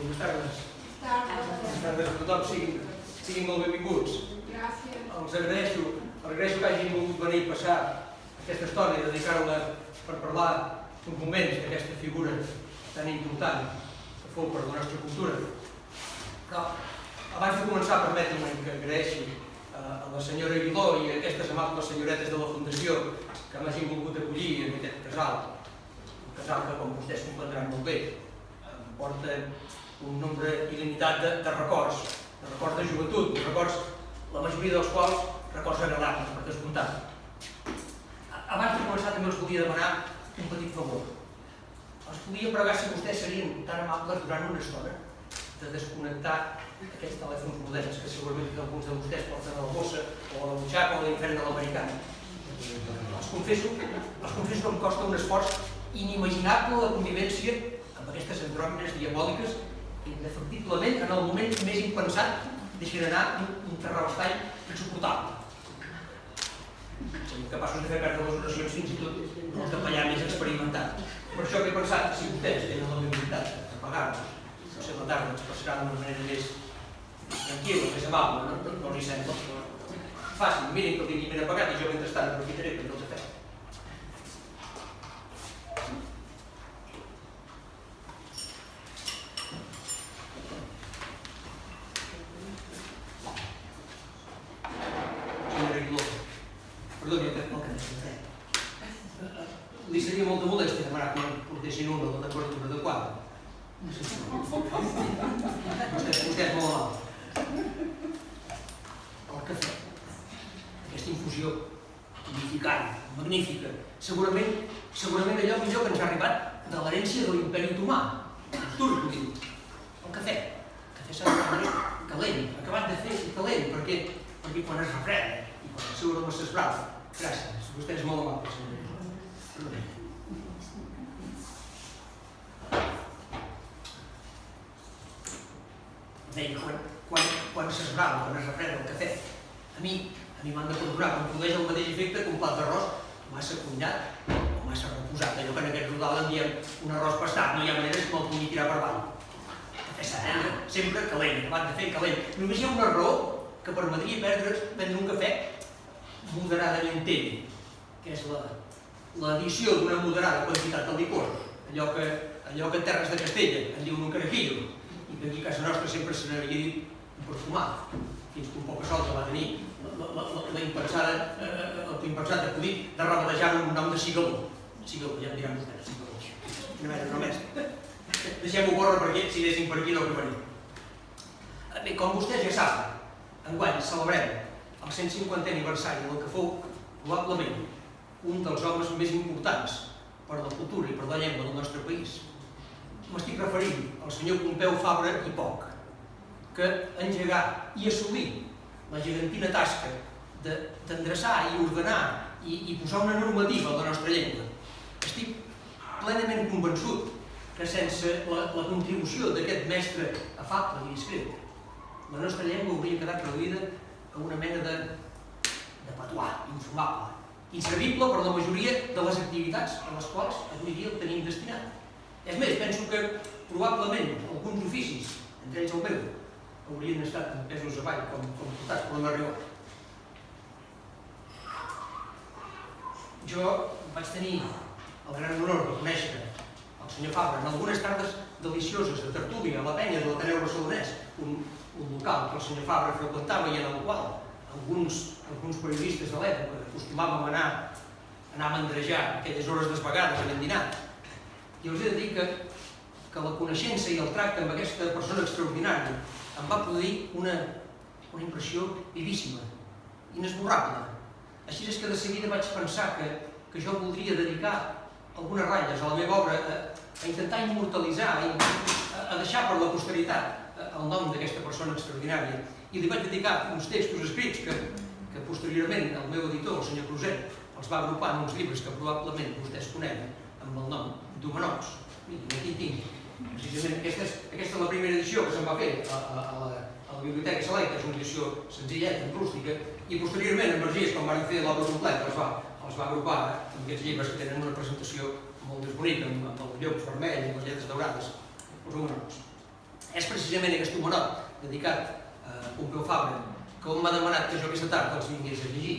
Bones tardes. Bones tardes a tothom, siguin, siguin molt benvinguts. Gràcies. Els agraeixo, agraeixo que hagin volgut venir a passar aquesta estona i dedicar-la per parlar uns moments d'aquesta figura tan important que fou per la nostra cultura. Però abans de començar, permetin-me que agraeixi eh, a la senyora Aguiló i a aquestes amables senyoretes de la Fundació que m'hagin volgut acollir en aquest casal. Un casal que, com vostès comprendran molt bé, em porta un nombre il·limitat de, de records, de records de joventut, de records, la majoria dels quals records agradables, per descomptat. Abans de començar també els volia demanar un petit favor. Els volia pregar si vostès serien tan amables durant una estona de desconnectar aquests telèfons moderns que segurament alguns de vostès porten a la bossa o a la butxaca o a l'infern de l'americana. Els confesso, els confesso que em costa un esforç inimaginable la convivència amb aquestes andròmines diabòliques que indefectiblement en el moment més impensat deixen anar un, un terrabastall insuportable. Som capaços de fer perdre les oracions fins i tot el capellà més experimentat. Per això que he pensat, si vostès tenen l'amabilitat de pagar-nos, potser la tarda ens passarà d'una manera més tranquil·la, més amable, no, no, no els hi sembla. Facin, mirin que el tinguin ben apagat i jo mentrestant aprofitaré per fer els afers. Senyora Aguiló, perdoni el que el que necessitem. Li seria molta molèstia demanar que em portessin una de la temperatura adequada. Vostè, vostè és molt amable. El cafè, aquesta infusió tonificant, magnífica, segurament, segurament allò millor que ens ha arribat de l'herència de l'imperi otomà. Els turcs ho diu. El cafè. El cafè s'ha de prendre calent, acabat de fer i calent, perquè, perquè quan es refreda i quan es surt amb s'esbrava. Gràcies, vostè és molt amable, senyor. Deia, quan, quan, quan s'esbrava, quan es refreda el cafè, a mi, a mi m'han de perdonar, em produeix el mateix efecte que un plat d'arròs massa cuinat o massa reposat. Allò que en aquest rodal en diem un arròs pastat, no hi ha manera que me'l pugui tirar per avall. Cafè s'ha de sempre calent, acabat de fer calent. Només hi ha una raó que permetria perdre, prendre un cafè moderadament tell, que és la l'addició d'una moderada quantitat de licor, allò que, allò que en terres de Castella en diuen un carajillo, i que aquí a casa nostra sempre se n'havia dit perfumat, fins que un poc a solta va tenir la, la, la, la impensada, eh, el impensat acudit de rebatejar un nom de cigaló. Cigaló, ja em diran vostès, cigaló. Quina mena només. Deixem-ho córrer perquè si anéssim per aquí no acabaríem. Eh, Bé, com vostès ja saben, enguany celebrem el 150è aniversari del que fou probablement un dels homes més importants per la cultura i per la llengua del nostre país. M'estic referint al senyor Pompeu Fabra i Poc, que engegà i assolí la gegantina tasca de- d'endreçar i ordenar i, i posar una normativa a la nostra llengua. Estic plenament convençut que sense la, la contribució d'aquest mestre afable i discret, la nostra llengua hauria quedat reduïda a una mena de, de patuà infumable, inservible per la majoria de les activitats a les quals avui dia el tenim destinat. És més, penso que probablement alguns oficis, entre ells el meu, haurien estat empesos avall com, com portats per la. Jo vaig tenir el gran honor de conèixer el senyor Fabra en algunes tardes delicioses de tertúlia a la penya de l'Ateneu Barcelonès, un, un local que el senyor Fabra freqüentava i en el qual alguns, alguns periodistes de l'època acostumàvem a anar, a anar a mandrejar aquelles hores desvegades en dinar. I us he de dir que, que la coneixença i el tracte amb aquesta persona extraordinària em va produir una, una impressió vivíssima, inesborrable. Així és que de seguida vaig pensar que, que jo voldria dedicar algunes ratlles a la meva obra a, a intentar immortalitzar, a, a, deixar per la posteritat el nom d'aquesta persona extraordinària. I li vaig dedicar uns textos escrits que, que posteriorment el meu editor, el senyor Cruzet, els va agrupar en uns llibres que probablement vostès coneguen amb el nom d'Humanots. Mirin, aquí tinc. Precisament aquesta és, aquesta és la primera edició que se'n va fer a, a, a, la, a la Biblioteca Selecta, és una edició senzilleta, rústica, i posteriorment en Vergés, quan van fer l'obra completa, els va, els va agrupar amb aquests llibres que tenen una presentació molt més bonica, amb, amb els llocs vermells i les lletres daurades, els Humanots. És precisament aquest homenot dedicat a Pompeu Fabra que m'ha demanat que jo aquesta tarda els vingués a llegir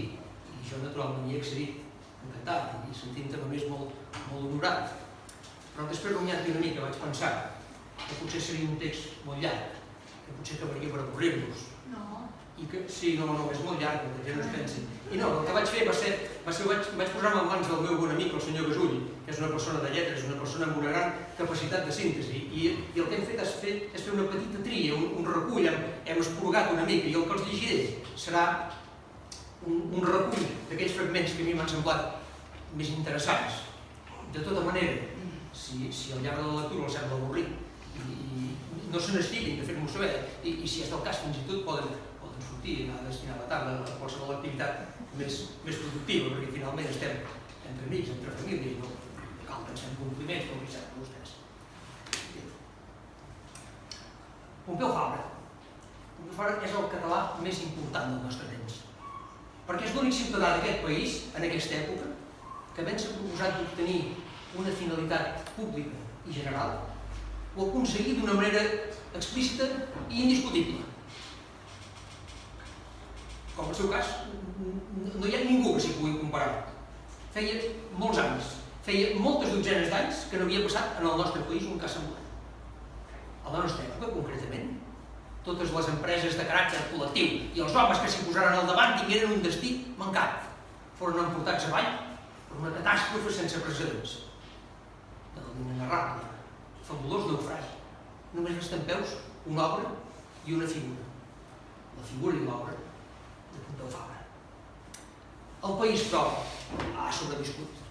i jo naturalment hi he accedit encantat i sentint-me més molt, molt honorat. Però després rumiant-hi una mica vaig pensar que potser seria un text molt llarg, que potser acabaria per avorrir-nos. No. I que, sí, no, no, és molt llarg, la gent no es pensi. I no, el que vaig fer va ser, va ser vaig, vaig posar-me en mans del meu bon amic, el senyor Gasull, que és una persona de lletres, una persona amb una gran capacitat de síntesi. I, i el que hem fet és fer, és fer una petita tria, un, un recull, hem, hem esporgat una mica, i el que els llegiré serà un, un recull d'aquells fragments que a mi m'han semblat més interessants. De tota manera, si, si al llarg de la lectura els sembla avorrit, i, i no se n'estiguin de fer-m'ho saber, i, i si és del cas fins i tot poden, poden sortir i anar a destinar la tarda a qualsevol activitat més, més productiva, perquè finalment estem entre amics, entre família, i no cal ens fem compliments, com li sap a vostès. Pompeu Fabra. Pompeu Fabra és el català més important del nostre temps. Perquè és l'únic ciutadà d'aquest país, en aquesta època, que ben s'ha proposat d'obtenir una finalitat pública i general, ho ha aconseguit d'una manera explícita i indiscutible. Com el seu cas, no hi ha ningú que s'hi pugui comparar. Feia molts anys, feia moltes dotzenes d'anys que no havia passat en el nostre país un cas semblant. A la nostra època, concretament, totes les empreses de caràcter col·lectiu i els homes que s'hi posaren al davant tingueren un destí mancat. Foren emportats avall per una catàstrofe sense precedents. De l'inenarrable, fabulós naufragi. Només resten peus una obra i una figura. La figura i l'obra de Pompeu Fabra. El país, però, ha sobreviscut.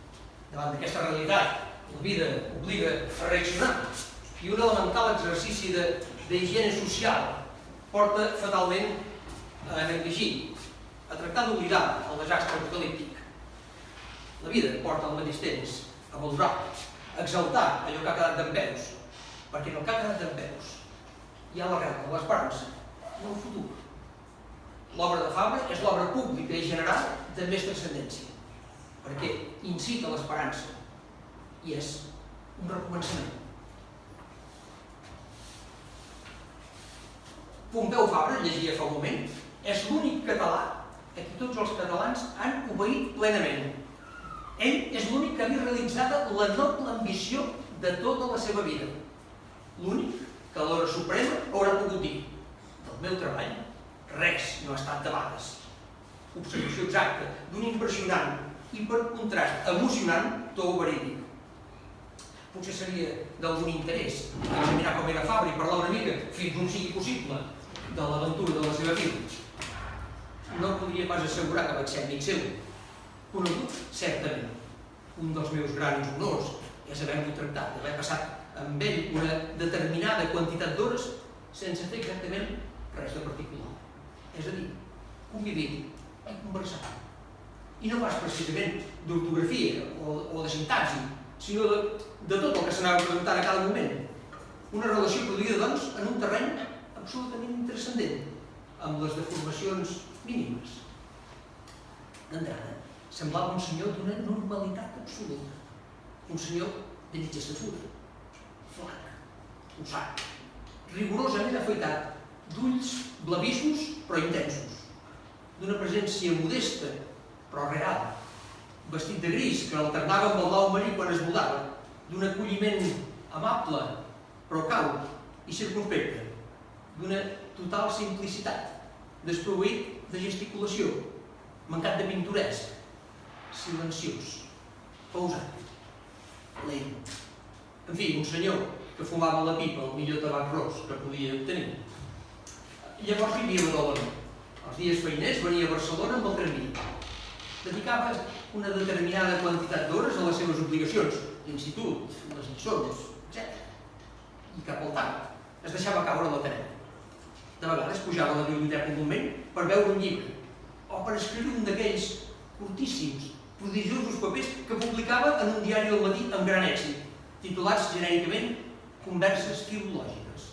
Davant d'aquesta realitat, la vida obliga a reaccionar i un elemental exercici d'higiene social porta fatalment a negligir, a tractar d'oblidar el desastre apocalíptic. La vida porta al mateix temps a valorar, exaltar allò que ha quedat d'en peus, perquè en el que ha quedat d'en peus hi ha l'arrel de l'esperança i el futur. L'obra de Fabra és l'obra pública i general de més transcendència, perquè incita l'esperança i és un recomençament. Pompeu Fabra, llegia fa un moment, és l'únic català a qui tots els catalans han obeït plenament. Ell és l'únic que havia realitzat la noble ambició de tota la seva vida. L'únic que l'hora suprema haurà pogut dir del meu treball res no ha estat de vegades. Observació exacta d'un impressionant i per contrast emocionant to verídic. Potser seria d'algun interès examinar com era Fabra i parlar una mica, fins on sigui possible, de l'aventura de la seva vida. No podria pas assegurar que vaig ser amic seu. Conegut, certament. Un dels meus grans honors és haver-lo tractat, haver passat amb ell una determinada quantitat d'hores sense fer exactament res de particular. És a dir, convivir i conversar. I no pas precisament d'ortografia o, o de sintaxi, sinó de, de tot el que s'anava preguntant a cada moment. Una relació produïda, doncs, en un terreny absolutament intrascendent, amb les deformacions mínimes. D'entrada, semblava un senyor d'una normalitat absoluta. Un senyor de mitja estatura, flac, usat, rigorosament afaitat, d'ulls blavissos però intensos, d'una presència modesta però real, vestit de gris que alternava amb el blau marí quan es mudava, d'un acolliment amable però caut i circunspecte, d'una total simplicitat, desproveït de gesticulació, mancat de pintoresc, silenciós, pausat, lent. En fi, un senyor que fumava la pipa el millor tabac ros que podia obtenir. Llavors vivia a Badalona. Els dies feiners venia a Barcelona amb el tramvia. Dedicava una determinada quantitat d'hores a les seves obligacions, l'institut, les lliçons, etc. I cap al tard es deixava caure a l'Ateneu. De vegades pujava a la biblioteca un moment per veure un llibre o per escriure un d'aquells curtíssims, prodigiosos papers que publicava en un diari del matí amb gran èxit, titulats genèricament Converses filològiques.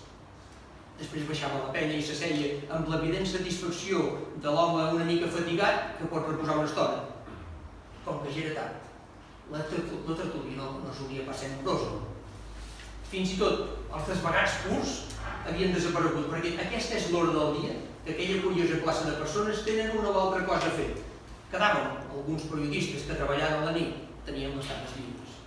Després baixava la penya i s'asseia amb l'evident satisfacció de l'home una mica fatigat que pot reposar una estona. Com que ja era tard, la, la no, solia pas ser nombrosa. Fins i tot els desvagats curts havien desaparegut, perquè aquesta és l'hora del dia que aquella curiosa classe de persones tenen una o altra cosa a fer. Quedaven alguns periodistes que treballaven a la nit, tenien les tardes lliures.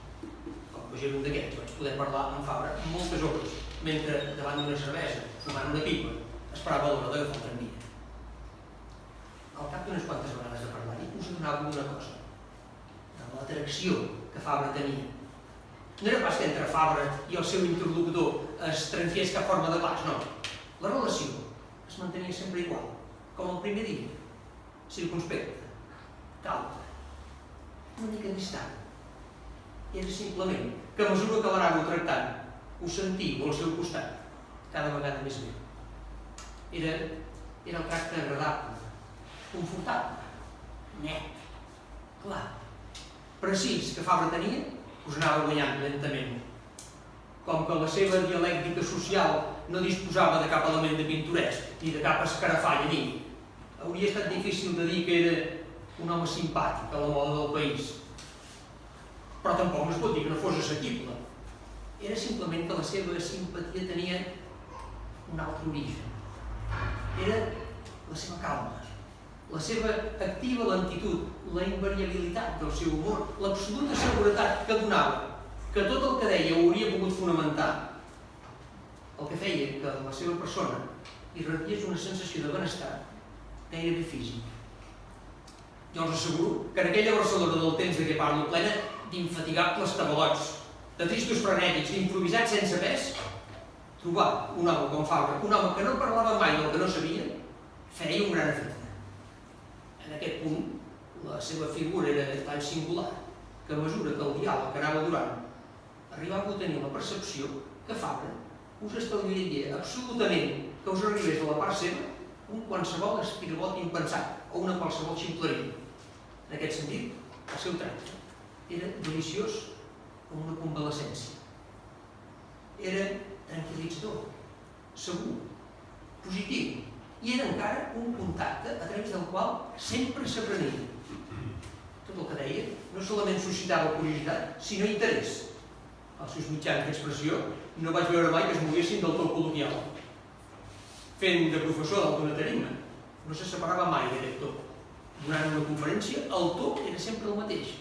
Com que era un d'aquests, vaig poder parlar amb Fabra moltes hores, mentre davant d'una cervesa, fumant una pipa, esperava l'hora d'agafar el tramvia. Al cap d'unes quantes vegades de parlar-hi, us adonava una cosa, de l'atracció que Fabra tenia. No era pas que entre Fabra i el seu interlocutor es trenqués cap forma de pas, no. La relació es mantenia sempre igual, com el primer dia, circunspecte, cauta, una mica distant. Era simplement que a mesura que l'anàveu tractant, ho sentiu al seu costat, cada vegada més bé. Era, era el tracte agradable, confortable, net, clar, precís que Fabra tenia, us anava guanyant lentament. Com que la seva dialèctica social no disposava de cap element de pintoresc ni de cap escarafall ni hauria estat difícil de dir que era un home simpàtic a la moda del país. Però tampoc no es pot dir que no fos assequible. Era simplement que la seva simpatia tenia un altre origen. Era la seva calma, la seva activa lentitud, la invariabilitat del seu humor, l'absoluta seguretat que donava, que tot el que deia ho hauria pogut fonamentar, el que feia que la seva persona irradiés una sensació de benestar gairebé físic. Jo us asseguro que en aquella Barcelona del temps de què parlo, plena d'infatigables tabalots, de tristos frenètics, d'improvisats sense pes, trobar un home com Fabra, un home que no parlava mai del que no sabia, feia un gran efecte. En aquest punt, la seva figura era tan singular que a mesura que el diàleg anava durant arribava a tenir la percepció que Fabra us estalviaria absolutament que us arribés a la part seva un qualsevol espirabot impensat o una qualsevol ximpleria. En aquest sentit, el seu tracte era deliciós com una convalescència. Era tranquil·litzador, segur, positiu, i era encara un contacte a través del qual sempre s'aprenia. Tot el que deia no solament suscitava curiositat, sinó interès. Els seus mitjans d'expressió no vaig veure mai que es moguessin del tot col·loquial. Fent de professor d'alguna tarima, no se separava mai d'aquest to. Durant una conferència, el to era sempre el mateix.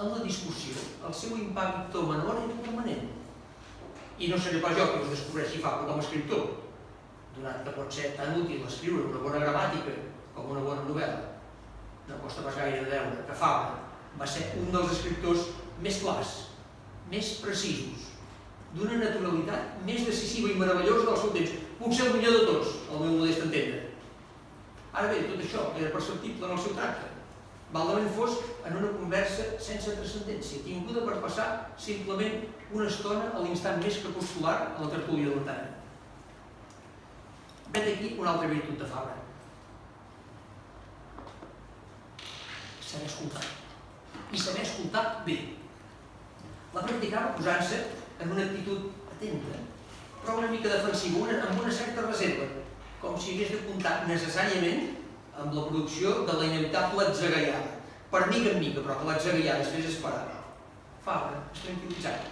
En la discussió, el seu impacte menor era permanent. I no seré pas jo que us descobreixi Fabra com a escriptor, donat que pot ser tan útil escriure una bona gramàtica com una bona novel·la. No costa pas gaire de veure que Fabra va ser un dels escriptors més clars, més precisos, d'una naturalitat més decisiva i meravellosa del seu temps. Potser el millor de tots, al meu modest entendre. Ara bé, tot això era perceptible en el seu tracte. Valdament fos en una conversa sense transcendència, tinguda per passar simplement una estona a l'instant més crepuscular a la tertúlia de la tarda. Vet aquí una altra virtut de Fabra. Saber escoltar. I saber escoltar bé. La practicava posant-se en una actitud atenta, però una mica defensiva, una, amb una certa reserva, com si hagués de comptar necessàriament amb la producció de la inevitable atzagaiada, per mica en mica, però que l'atzagaiada es fes esperar. Fabra es tranquil·litzava,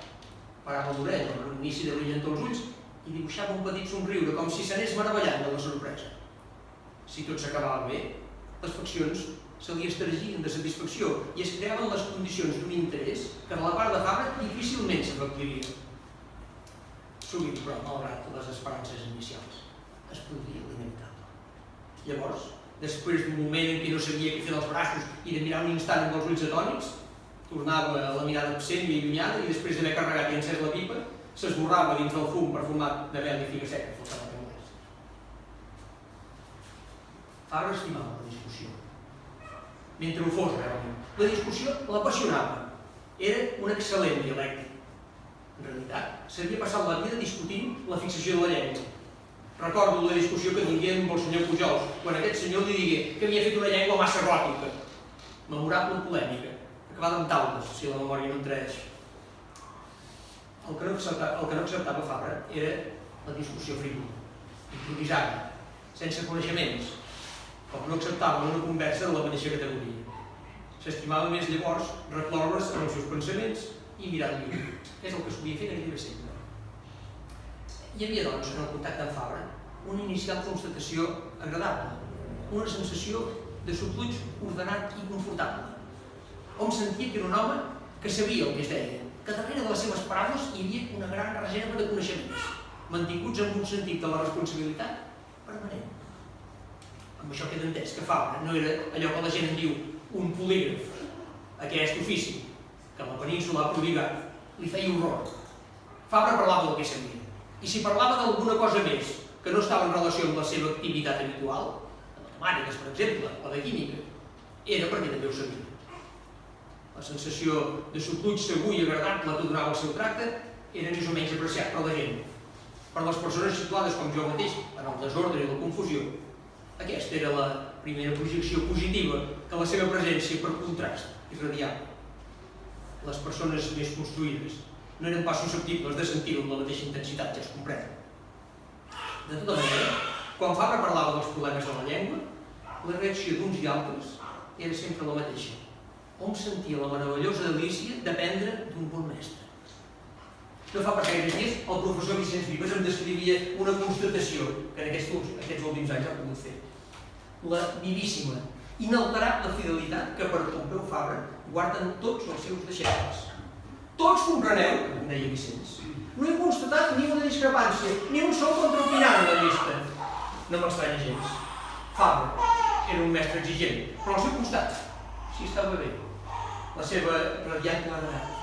parava l'orella amb un inici de brillantor als ulls i dibuixava un petit somriure, com si s'anés meravellant de la sorpresa. Si tot s'acabava bé, les faccions se li estergien de satisfacció i es creaven les condicions d'un interès que de la part de Fabra difícilment s'efectuaria. Sovint, però, malgrat les esperances inicials, es produïa l'inevitable. Llavors, després d'un moment en què no sabia què fer dels braços i de mirar un instant amb els ulls atònics, tornava a la mirada absent i allunyada i després d'haver carregat i encès la pipa, s'esborrava dins del fum perfumat de mel i figa seca faltava que Fabra estimava la discussió, mentre ho fos realment. La discussió l'apassionava. Era un excel·lent dialèctic. En realitat, s'havia passat la vida discutint la fixació de la llengua. Recordo la discussió que tingué amb el senyor Pujols, quan aquest senyor li digué que havia fet una llengua massa gòtica. Memorable polèmica, acabada amb taules, si la memòria no em traeix. El que no acceptava, el que no acceptava Fabra era la discussió frívola, improvisada, sense coneixements, com no acceptava una conversa de la mateixa categoria. S'estimava més llavors recloure's en els seus pensaments i mirar lluny. És el que solia fer gairebé sempre. Hi havia, doncs, en el contacte amb Fabra, una inicial constatació agradable, una sensació de subluig ordenat i confortable. Hom sentia que era un home que sabia el que es deia, que darrere de les seves paraules hi havia una gran reserva de coneixements, mantinguts amb un sentit de la responsabilitat permanent. Amb això queda entès que Fabra no era allò que la gent en diu un polígraf, aquest ofici, que la península ha prodigat, li feia horror. Fabra parlava del que sabia. I si parlava d'alguna cosa més que no estava en relació amb la seva activitat habitual, de matemàtiques, per exemple, o de química, era perquè també ho sabia. La sensació de subluig segur i agradable que donava el seu tracte era més o menys apreciat per la gent. Per les persones situades com jo mateix en el desordre i la confusió, aquesta era la primera projecció positiva que la seva presència per contrast irradiava. Les persones més construïdes no eren pas susceptibles de sentir-ho amb la mateixa intensitat, ja es comprèn. De tota manera, quan Fabra parlava dels problemes de la llengua, la reacció d'uns i altres era sempre la mateixa. Hom sentia la meravellosa delícia d'aprendre d'un bon mestre. No fa pas gaire dies, el professor Vicenç Vives em descrivia una constatació que en aquests, aquests últims anys ha pogut fer. La vivíssima, inalterable fidelitat que per Pompeu Fabra guarden tots els seus deixebles tots compreneu, deia Vicenç. No he constatat ni una discrepància, ni un sol contraopinant en la llista. No m'estranya gens. Fabra era un mestre exigent, però al seu costat, si estava bé, la seva radiant claredat,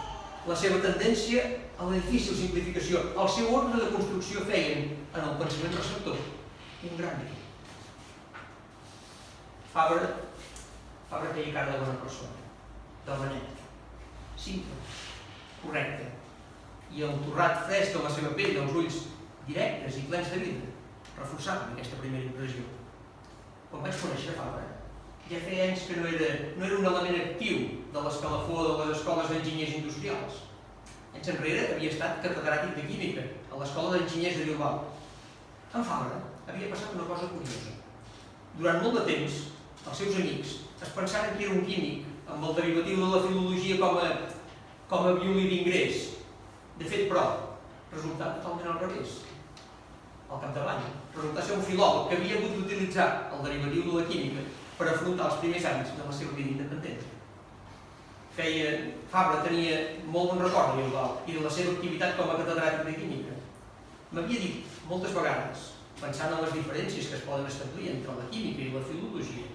la seva tendència a la difícil simplificació, el seu ordre de construcció feien en el pensament receptor un gran bé. Fabra, Fabra feia cara de bona persona, de benet, simple, correcte. I el torrat fresc de la seva pell, els ulls directes i plens de vida, reforçaven aquesta primera impressió. Quan vaig conèixer Fabra, ja feia anys que no era, no era un element actiu de l'escalafó de les escoles d'enginyers industrials. Anys enrere havia estat catedràtic de química a l'Escola d'Enginyers de Bilbao. En Fabra havia passat una cosa curiosa. Durant molt de temps, els seus amics es pensaren que era un químic amb el derivatiu de la filologia com a com a violí d'ingrés. De fet, però, resultat totalment al revés. Al capdavall, resultar ser un filòleg que havia hagut d'utilitzar el derivatiu de la química per afrontar els primers anys de la seva vida independent. Feia, Fabra tenia molt bon record de Bilbao i de la seva activitat com a catedràtic de química. M'havia dit moltes vegades, pensant en les diferències que es poden establir entre la química i la filologia,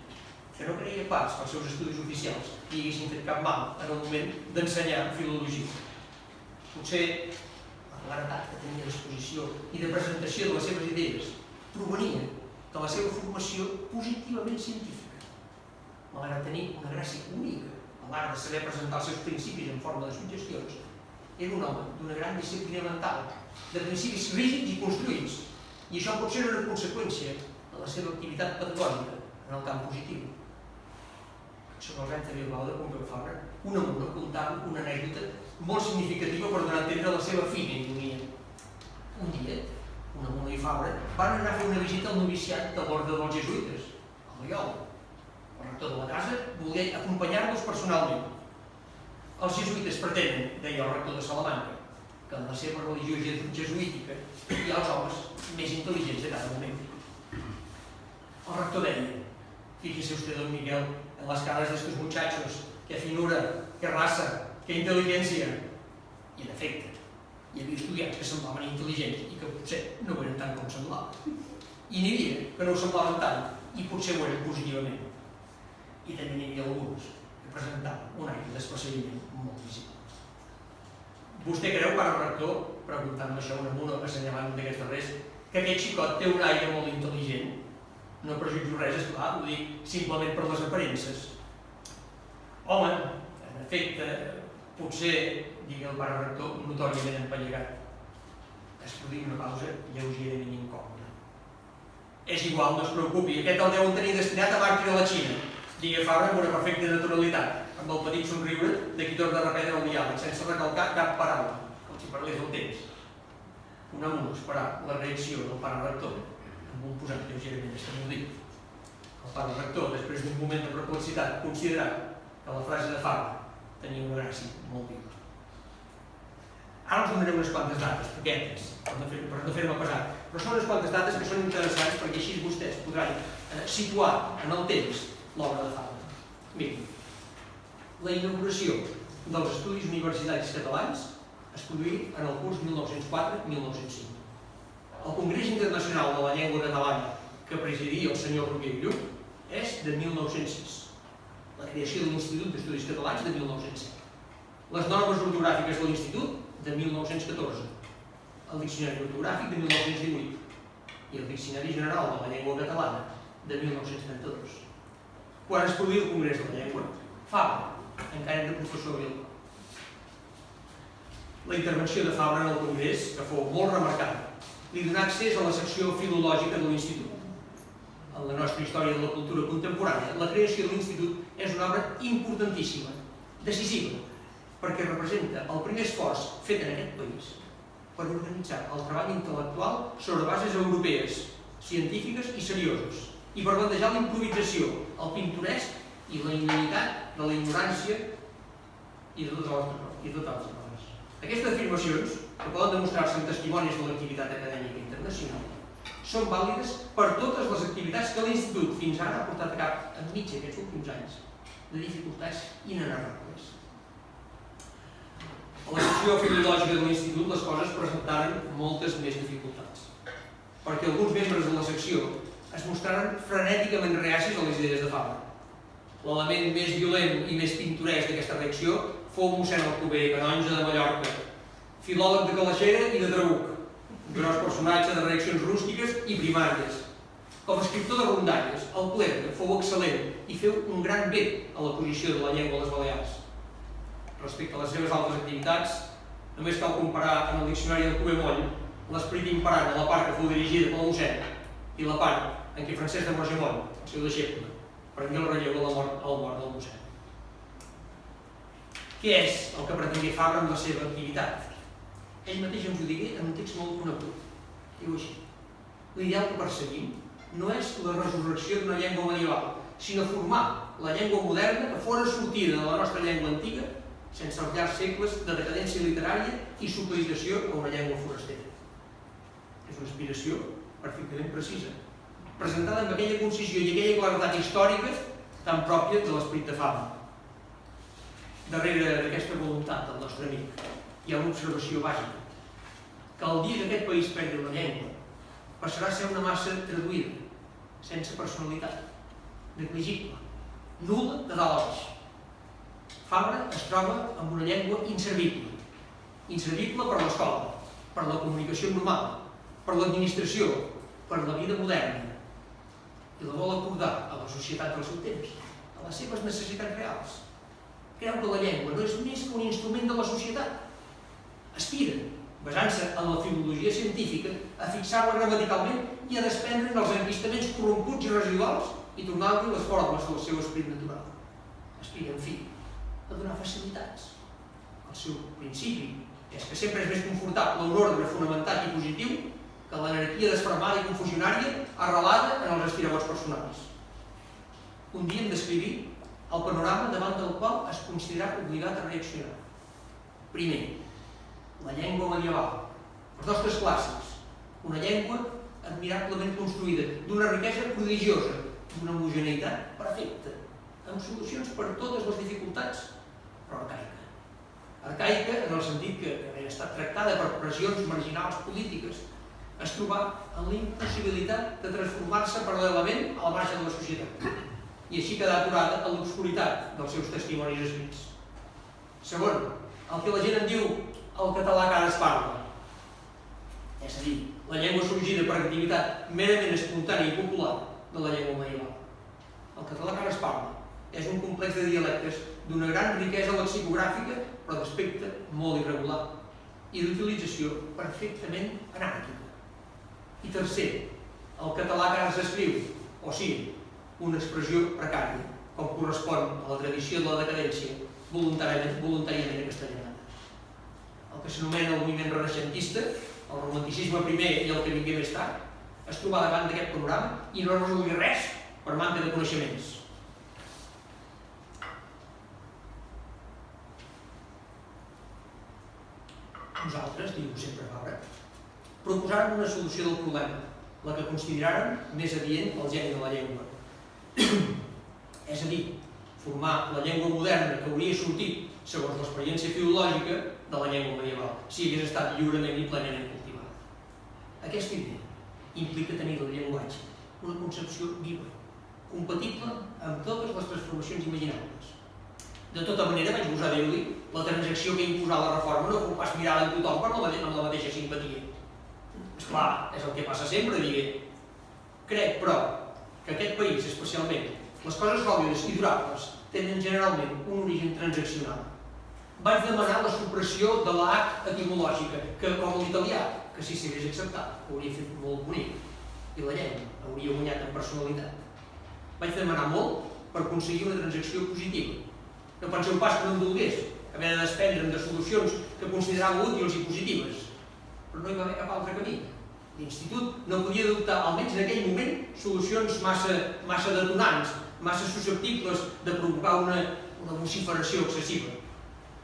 que no creia pas que els seus estudis oficials li haguessin fet cap mal en el moment d'ensenyar filologia. Potser la claretat que tenia d'exposició i de presentació de les seves idees provenia de la seva formació positivament científica. Malgrat tenir una gràcia única a l'art de saber presentar els seus principis en forma de suggestions, era un home d'una gran disciplina mental, de principis rígids i construïts, i això pot ser una conseqüència de la seva activitat pedagògica en el camp positiu sobre el repte Bilbao de Pompeu Fabra, una mula comptant una anècdota molt significativa per donar a entendre la seva fina ironia. Un dia, una mula i Fabra van anar a fer una visita al noviciat de l'ordre dels jesuïtes, a Loyola. El rector de la casa volia acompanyar-los personalment. Els jesuïtes pretenen, deia el rector de Salamanca, que en la seva religió jesuítica hi ha els homes més intel·ligents de cada moment. El rector deia, fíjese usted, don Miguel, en las caras de estos muchachos, qué finura, qué raza, qué inteligencia. I en efecte, hi havia estudiants que semblaven intel·ligents i que potser no ho eren tant com semblaven. I n'hi havia que no ho semblaven tant i potser ho eren positivament. I també n'hi havia alguns que presentaven un aire d'esperseguiment molt visible. Vostè creu, pare rector, preguntant-me això una mona assenyalant un d'aquests darrers, que aquest xicot té un aire molt intel·ligent? No prejutjo res, esclar, ho dic simplement per les aparences. Home, en efecte, potser, digui el pare rector, notòriament empallegat. Es produïa una pausa lleugerament incòmoda. És igual, no es preocupi, aquest el deuen tenir destinat a màrtir a la Xina, digui Fabra amb una perfecta naturalitat, amb el petit somriure de qui torna a reprendre el diàleg, sense recalcar cap paraula, com si parlés del temps. Un amor esperar la reacció del pare rector amb un posat lleugerament estamudit. El pare rector, després d'un moment de perplexitat, considerat que la frase de Fabra tenia una gràcia molt viva. Ara us donaré unes quantes dates, paquetes, per no fer-me fer, fer pesar. Però són unes quantes dates que són interessants perquè així vostès podran eh, situar en el temps l'obra de Fabra. Mirin, la inauguració dels Estudis Universitaris Catalans es produí en el curs 1904-1905. El Congrés Internacional de la Llengua Catalana que presidia el senyor Rovira Lluc és de 1906. La creació de l'Institut d'Estudis Catalans de 1907. Les normes ortogràfiques de l'Institut de 1914, el Diccionari Ortogràfic de 1918 i el Diccionari General de la Llengua Catalana de 1932. Quan es produïa el Congrés de la Llengua, Fabra, encara era professor Vil. La intervenció de Fabra en el Congrés, que fou molt remarcada, li donà accés a la secció filològica de l'Institut. En la nostra història de la cultura contemporània, la creació de l'Institut és una obra importantíssima, decisiva, perquè representa el primer esforç fet en aquest país per organitzar el treball intel·lectual sobre bases europees, científiques i serioses, i per bandejar la improvisació, el pintoresc i la inanitat de la ignorància i de totes les, i de totes les coses. Aquestes afirmacions, que poden demostrar-se en testimonis de l'activitat acadèmica internacional, són vàlides per totes les activitats que l'Institut fins ara ha portat a cap enmig d'aquests últims anys de dificultats inenarrables. A la secció filològica de l'Institut les coses presentaren moltes més dificultats, perquè alguns membres de la secció es mostraren frenèticament reacis a les idees de Fabra. L'element més violent i més pintoresc d'aquesta reacció fou mossèn Alcover, canonge de Mallorca, filòleg de Calaixera i de Trabuc, gros personatge de reaccions rústiques i primàries. Com a escriptor de rondalles, el Clergue fou excel·lent i feu un gran bé a la posició de la llengua a les Balears respecte a les seves altres activitats, només cal comparar en el diccionari del Cuber Moll l'esperit imparant a la part que fou dirigida pel mossèn i la part en què Francesc de Morgemont, el seu deixeble, prengué el relleu de la mort, al mort del mossèn. Què és el que pretendia Fabra amb la seva activitat? Ell mateix ens ho digué en un text molt conegut. Diu així, l'ideal que perseguim no és la resurrecció d'una llengua medieval, sinó formar la llengua moderna que fora sortida de la nostra llengua antiga sense els llargs segles de decadència literària i supeditació a una llengua forastera. És una aspiració perfectament precisa, presentada amb aquella concisió i aquella claretat històrica tan pròpia de l'esperit de fama. Darrere d'aquesta voluntat del nostre amic hi ha una observació bàsica, que el dia que aquest país perdi la llengua passarà a ser una massa traduïda, sense personalitat, negligible, nula de dalt a baix Fabra es troba amb una llengua inservible. Inservible per l'escola, per la comunicació normal, per l'administració, per la vida moderna. I la vol acordar a la societat del seu temps, a les seves necessitats reals. Creu que la llengua no és més que un instrument de la societat. Aspira, basant-se en la filologia científica, a fixar-la gramaticalment i a desprendre'n els enquistaments corromputs i residuals i tornar-li les formes del seu esperit natural. Aspira, en fi, a donar facilitats. El seu principi és que sempre és més confortable un ordre fonamentat i positiu que l'anarquia desfermada i confusionària arrelada en els estirabots personals. Un dia hem d'escriure el panorama davant del qual es considera obligat a reaccionar. Primer, la llengua medieval. Els nostres clàssics. Una llengua admirablement construïda, d'una riquesa prodigiosa, d'una homogeneïtat perfecta, amb solucions per totes les dificultats però arcaica. Arcaica en el sentit que, havia estat tractada per pressions marginals polítiques, es trobà en la impossibilitat de transformar-se paral·lelament al marge de la societat i així quedar aturada a l'obscuritat dels seus testimonis escrits. Segon, el que la gent en diu el català que ara es parla, és a dir, la llengua sorgida per activitat merament espontània i popular de la llengua medieval. El català que ara es parla és un complex de dialectes d'una gran riquesa lexicogràfica, però d'aspecte molt irregular i d'utilització perfectament anàrquica. I tercer, el català que ara s'escriu, o sigui, una expressió precària, com correspon a la tradició de la decadència voluntàriament, voluntàriament castellana. El que s'anomena el moviment renaixentista, el romanticisme primer i el que vingué més tard, es trobà davant d'aquest programa i no resolgui res per manca de coneixements Nosaltres, diu sempre Fabra, proposàrem una solució del problema, la que consideràrem més adient al geni de la llengua. és a dir, formar la llengua moderna que hauria sortit, segons l'experiència filològica, de la llengua medieval, si hagués estat lliurement i plenament cultivada. Aquesta idea implica tenir del llenguatge una concepció viva, compatible amb totes les transformacions imaginables. De tota manera, vaig gosar dir-li, la transacció que imposar la reforma no fou pas mirada en tothom per la, amb la mateixa simpatia. Esclar, és el que passa sempre, digué. Crec, però, que aquest país, especialment, les coses sòlides i durables, tenen generalment un origen transaccional. Vaig demanar la supressió de la H etimològica, que com l'italià, que si s'hagués acceptat, hauria fet molt bonic, i la llengua hauria guanyat en personalitat. Vaig demanar molt per aconseguir una transacció positiva. No penseu pas que no em dolgués haver de desprendre'm de solucions que considerava útils i positives, però no hi va haver cap altre camí. L'institut no podia adoptar, almenys en aquell moment, solucions massa, massa detonants, massa susceptibles de provocar una, una vociferació excessiva.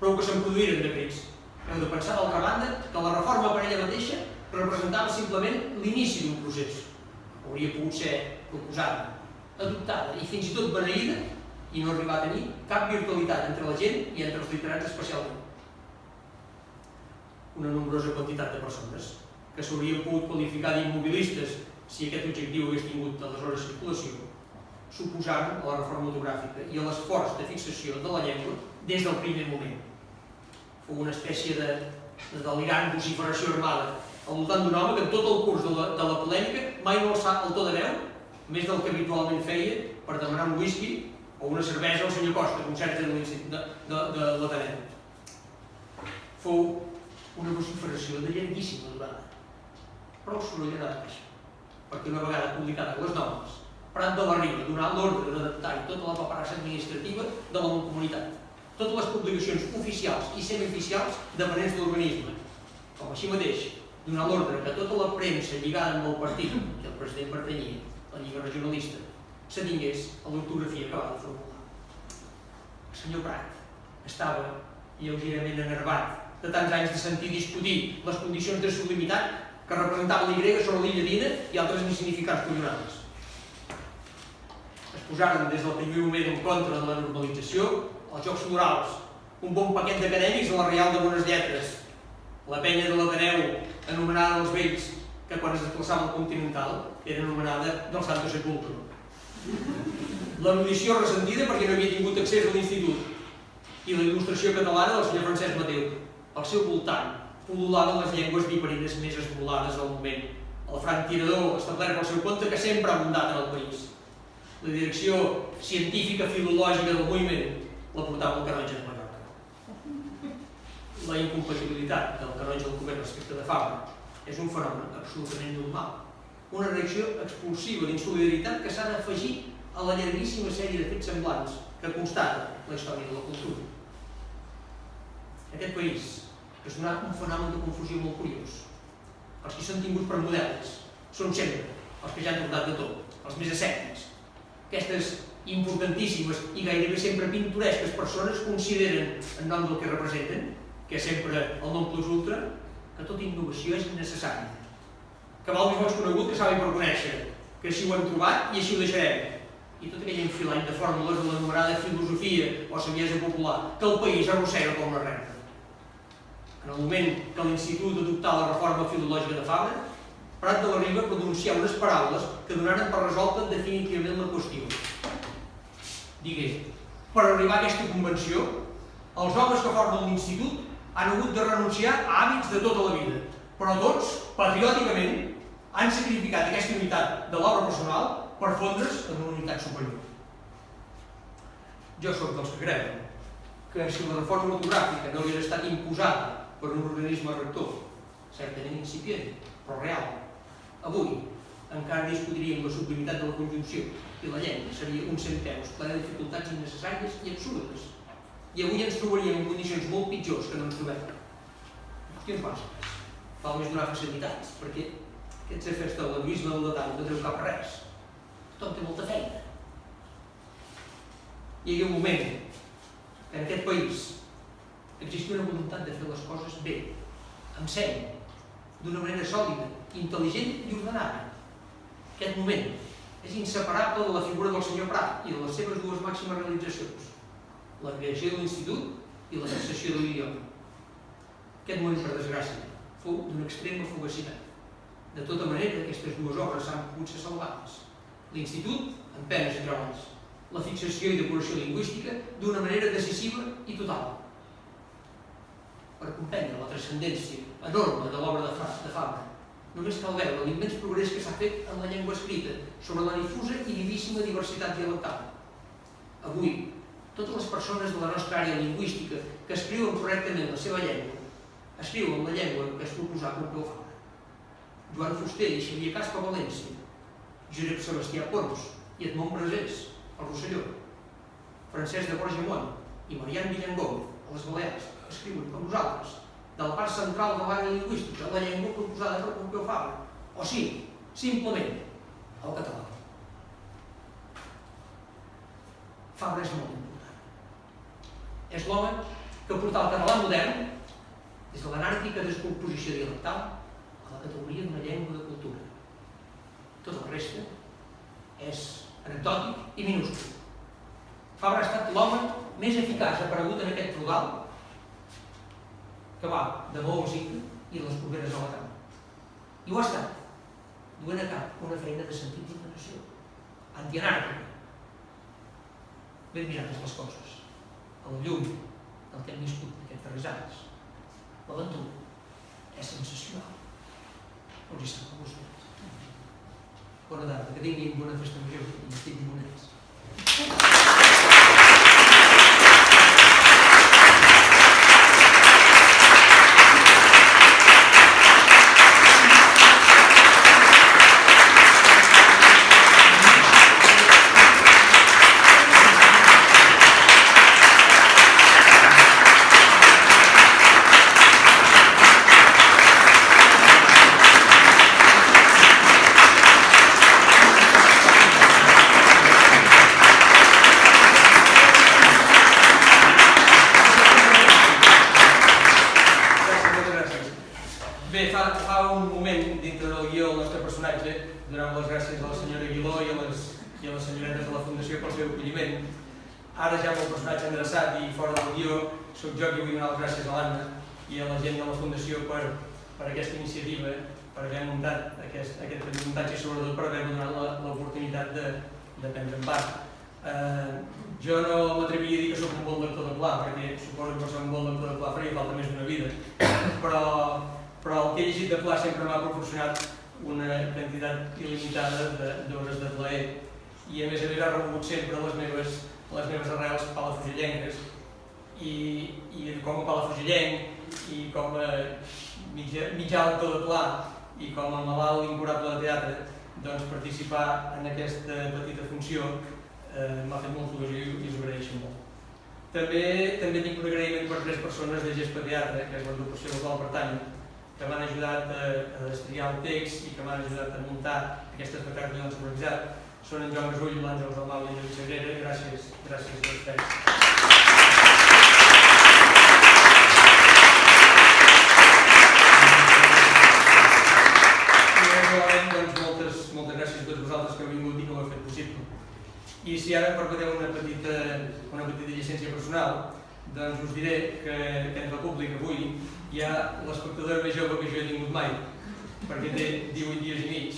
Prou que se'n produïren decrets. Heu de pensar, d'altra banda, que la reforma per ella mateixa representava simplement l'inici d'un procés. Hauria pogut ser proposada, adoptada i fins i tot beneïda i no arribar a tenir cap virtualitat entre la gent i entre els literats especialment. Una nombrosa quantitat de persones que s'haurien pogut qualificar d'immobilistes si aquest objectiu hagués tingut aleshores circulació, suposaren a la reforma ortogràfica i a l'esforç de fixació de la llengua des del primer moment. Una espècie de, de delirant vociferació armada al voltant d'un home que en tot el curs de la, de la polèmica mai no alçà el to de veu, més del que habitualment feia per demanar un whisky o una cervesa al senyor Costa, concerts de, de, de, de l'Ateneu. Fou una vociferació de llarguíssima durada prou sorollera de caixa, perquè una vegada publicades les normes, Prat de la Riba donà l'ordre d'adaptar tota la paperassa administrativa de la comunitat, totes les publicacions oficials i semioficials dependents de l'organisme, com així mateix donar l'ordre que tota la premsa lligada amb el partit que el president pertanyia, la Lliga Regionalista, s'atingués a l'ortografia que va de formular. El senyor Prat estava lleugerament enervat de tants anys de sentir discutir les condicions de sublimitat que representaven l'Y sobre l'illa d'Ina i altres insignificants coronades. Es posaren des del primer moment en contra de la normalització, els Jocs Florals, un bon paquet d'acadèmics a la Real de Bones Lletres, la penya de l'Ateneu, anomenada dels vells, que quan es desplaçava al Continental era anomenada del Santo Sepulcro. L'erudició ressentida perquè no havia tingut accés a l'institut i la il·lustració catalana del senyor Francesc Mateu. Al seu voltant pol·lulaven les llengües viperines més esmolades del moment. El franc tirador establert pel seu compte que sempre ha abundat en el país. La direcció científica filològica del moviment la portava el Canonge de Mallorca. La incompatibilitat del Canonge del Comerç respecte de Fabra és un fenomen absolutament normal. Una reacció expulsiva d'insolidaritat que s'ha d'afegir a la llarguíssima sèrie de fets semblants que constata la història de la cultura. Aquest país és una, un fenomen de confusió molt curiós. Els que són tinguts per models són sempre els que ja han tornat de tot, els més escèptics. Aquestes importantíssimes i gairebé sempre pintoresques persones consideren, en nom del que representen, que és sempre el nom plus ultra, que tota innovació és necessària. Que val més bons conegut que saben per conèixer, que així ho hem trobat i així ho deixarem. I tot aquell enfilany de fórmules de l'anomenada filosofia o saviesa popular que el país arrossega com la renta. En el moment que l'Institut adoptà la reforma filològica de Fabra, Prat de la Riba pronuncià unes paraules que donaren per resolta definitivament la qüestió. Digué, per arribar a aquesta convenció, els homes que formen l'Institut han hagut de renunciar a hàbits de tota la vida, però tots, patriòticament, han sacrificat aquesta unitat de l'obra personal per fondre's en una unitat superior. Jo sóc dels que creuen que si la reforma ortogràfica no hagués estat imposada per un organisme rector, certament incipient, però real. Avui encara discutiríem la sublimitat de la conjunció i la llengua seria un centeus ple de dificultats innecessàries i absurdes. I avui ens trobaríem en condicions molt pitjors que no ens trobem. Qüestions bàsiques. Val més donar facilitats, perquè aquests efectes de l'egoisme del detall no treu cap res. Tothom té molta feina. Hi havia un moment que en aquest país existia una voluntat de fer les coses bé, amb seny, d'una manera sòlida, intel·ligent i ordenada. Aquest moment és inseparable de la figura del senyor Prat i de les seves dues màximes realitzacions, la creació de l'institut i la fixació de l'idioma. Aquest moment, per desgràcia, fou d'una extrema fugacitat. De tota manera, aquestes dues obres s'han pogut ser salvades. L'institut, en penes i treballs. La fixació i depuració lingüística d'una manera decisiva i total. Per comprendre la transcendència enorme de l'obra de Fabra, només cal veure l'immens progrés que s'ha fet en la llengua escrita sobre la difusa i vivíssima diversitat dialectal. Avui, totes les persones de la nostra àrea lingüística que escriuen correctament la seva llengua, escriuen la llengua que es proposà Pompeu Fabra. Joan Fuster i Xavier Caspa València, Josep Sebastià Pons i Edmond Brasés, al Rosselló, Francesc de Borgemont i Marian Villangó, a les Balears, escriuen com nosaltres, de la part central de l'àrea lingüística, la llengua proposada per Pompeu Fabra, o sí, simplement, el català. Fabra és molt important. És l'home que portà el català modern des de l'anàrquica descomposició dialectal a la categoria d'una llengua de cultura. Tot el reste és anecdòtic i minúscul. Fabra ha estat l'home més eficaç aparegut en aquest rodal que va de Maó i les properes a la cama. I ho ha estat, duent a cap una feina de sentit d'indignació, antianàrquica, ben mirades les coses, la llum del que hem viscut aquests darrers anys. L'aventura és sensacional. No us hi sap a vostès. Bona tarda, que tinguin bona festa major i estiguin bonets. Gràcies, fora del guió, sóc jo qui vull donar les gràcies a l'Anna i a la gent de la Fundació per, per aquesta iniciativa, per haver muntat aquest, aquest muntatge i sobretot per haver donat l'oportunitat de, de prendre en part. Eh, jo no m'atreviria a dir que sóc un bon lector de pla, perquè suposo que per ser un bon lector de pla faria falta més d'una vida, però, però el que he llegit de pla sempre m'ha proporcionat una quantitat il·limitada d'hores de plaer i a més a més ha remogut sempre les meves, les meves arrels palafugellenques i, i com a palafrugellenc i com a mitjà, mitjà lector de pla i com a malalt incurable de teatre doncs participar en aquesta petita funció eh, m'ha fet molta il·lusió i, us agraeixo molt. També, també tinc un agraïment per tres persones de Gespa Teatre, que és l'agrupació a la qual pertany, que m'han ajudat a, a estudiar el text i que m'han ajudat a muntar aquest espectacle que hem organitzat. Són en Joan Gasull, l'Àngel Dalmau i en Lluís Sagrera. Gràcies, gràcies a tots I realment, doncs, moltes, moltes gràcies a tots vosaltres que heu vingut i que ho heu fet possible. I si ara em permeteu una petita, una petita llicència personal, doncs us diré que, que entre el públic avui hi ha l'espectador més jove que jo he tingut mai, perquè té 18 dies i mig.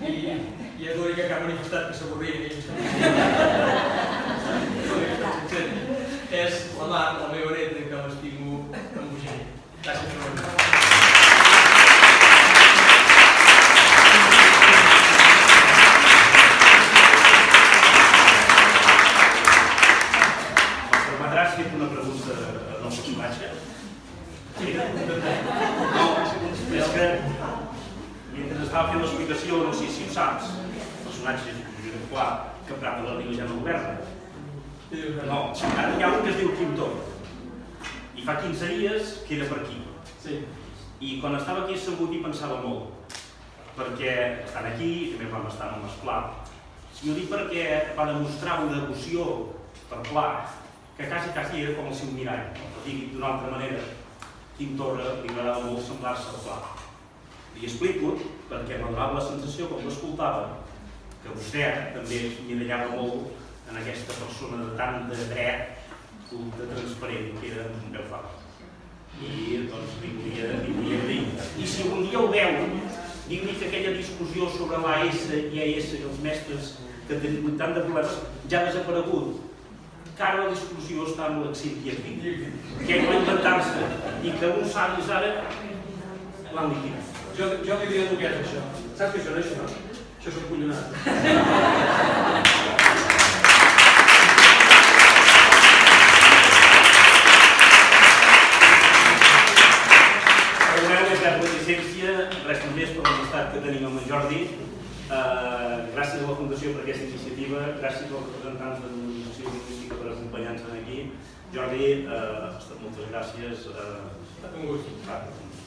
I, i és l'única que ha manifestat que s'avorria. és la Mar, la meva neta, que l'estimo amb bogeria. Gràcies per venir. Em permetràs fer una pregunta al personatge? Sí? No, és que mentre estava fent l'explicació, no sé si ho saps, el personatge Josep Pla, que Prat de la Vila ja no governa. No, ara hi ha un que es diu Quim Torra. I fa 15 dies que era per aquí. Sí. I quan estava aquí assegut hi pensava molt, perquè estan aquí, també vam estar amb Esclar, i ho dic perquè va demostrar una devoció per Pla, que quasi, quasi era com el seu mirall, no? per dir d'una altra manera. Quim Torra li agradava molt semblar-se al Pla. Li explico perquè m'ha donat la sensació, com l'escoltava, que vostè també mirallava molt en aquesta persona de tant de dret, culte, transparent, que era un veu fort. I doncs li volia, li volia dir. I si un dia ho veu, digui que aquella discussió sobre l'AS i AS i els mestres que tenen tant de problemes ja ha desaparegut. Que ara la discussió està amb l'exit i aquí. Que ell va inventar-se i que uns savis ara l'han liquidat. Jo, jo li diré el que és això. Saps què això no és això? Això és un que tenim amb en Jordi. Eh, gràcies a la Fundació per aquesta iniciativa, gràcies als representants de l'Organització Lingüística per acompanyar-nos aquí. Jordi, eh, moltes gràcies. Eh, Un gust. per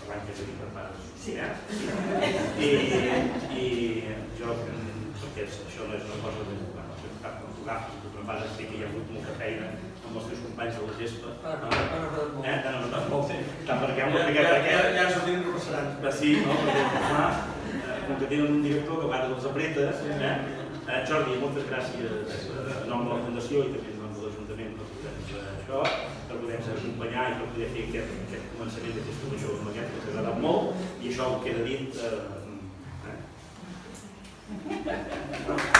l'any que tenim preparat. Sí. Eh? I, I jo, perquè això no és una cosa de bueno, soc cap fotogràfic, el que passa és que hi ha hagut molta feina amb els teus companys de la gespa. Ah, no, no, no, no, no. Eh? No, no, no, molt bé. Tant perquè Ja, molt ja, perquè, ja, perquè, ja ens sortim i repassaran. Ah, sí, no? Perquè, clar, eh, com que tenen un director que a vegades els apreta, eh? Eh, Jordi, moltes gràcies en nom de la Fundació i també en nom de l'Ajuntament per poder-nos eh, això, per poder-nos acompanyar i per poder fer aquest, aquest començament d'aquesta major amb aquest que ens ha agradat molt i això ho queda dit eh, eh?